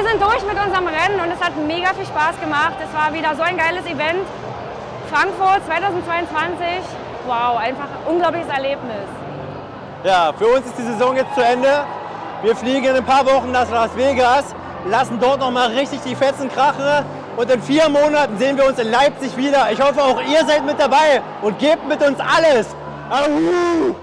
wir sind durch mit unserem Rennen und es hat mega viel Spaß gemacht. Es war wieder so ein geiles Event. Frankfurt 2022, wow, einfach ein unglaubliches Erlebnis. Ja, für uns ist die Saison jetzt zu Ende. Wir fliegen in ein paar Wochen nach Las Vegas, lassen dort nochmal richtig die Fetzen krachen und in vier Monaten sehen wir uns in Leipzig wieder. Ich hoffe, auch ihr seid mit dabei und gebt mit uns alles. Ahu!